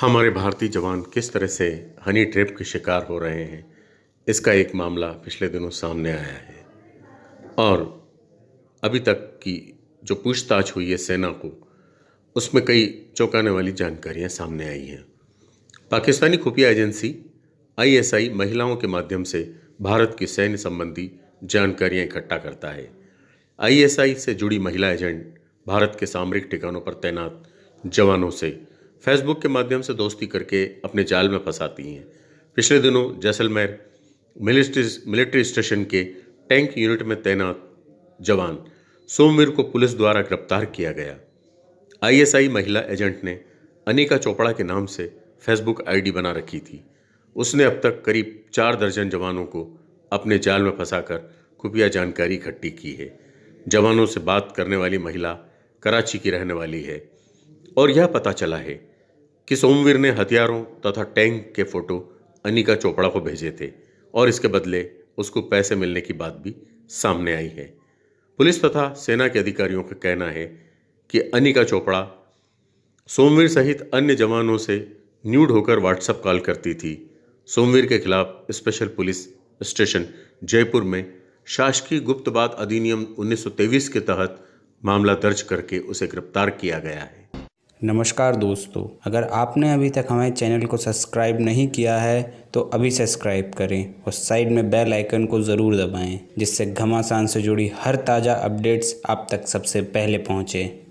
हमारे भारतीय जवान किस तरह से हनी ट्रैप के शिकार हो रहे हैं, इसका एक मामला पिछले दिनों सामने आया है। और अभी तक की जो पूछताछ हुई है सेना को, उसमें कई चौंकाने वाली जानकारियाँ सामने आई हैं। पाकिस्तानी खुफिया एजेंसी, आईएसआई महिलाओं के माध्यम से भारत की सैन्य संबंधी जानकारियाँ इकट्ठा करता है। आईएसआई से जुड़ी महिला एजेंट भारत के सामरिक ठिकानों पर तैनात जवानों से फेसबुक के माध्यम से दोस्ती करके अपने जाल में फंसाती हैं। पिछले दिनों जैसलमेर मिलिट्री मिलिट्री स्टेशन के टैंक यूनिट में तैनात जवान सोमवीर को पुलिस द्वारा गिरफ़्तार किया गया। आईएसआई महिला एजेंट ने अनिका चोपड़ा के नाम से फेसबुक आईडी बना रखी थी। उसने अब तक करीब चार दर्जन जवानों को अपने जाल में फंसाकर खुफिया जानकारी इकट्ठी की है। जवानों से बात करने वाली महिला कराची की रहने वाली है और यह पता चला है कि सोमवीर ने हथियारों तथा टैंक के फ़ोटो अनिका चोपड़ा को भेजे थे और इसके बदले उसको पैसे मिलने की बात भी सामने आई है। पुलिस तथा सेना के अधिकारियों का कहना है कि अनिका चोपड़ा सोमवीर सहित अन्य जवानों से न्यूड होकर व्हाट्सएप कॉल करती थी। सोमवीर के खिलाफ स्पेशल पुलिस स्टेशन जयपुर में शासकीय गुप्तवाद अधिनियम 1923 के तहत मामला दर्ज करके उसे गिरफ़्तार किया गया है। नमस्कार दोस्तों, अगर आपने अभी तक हमारे चैनल को सब्सक्राइब नहीं किया है तो अभी सब्सक्राइब करें और साइड में बेल आइकन को ज़रूर दबाएँ, जिससे घमासान से जुड़ी हर ताज़ा अपडेट्स आप तक सबसे पहले पहुँचें।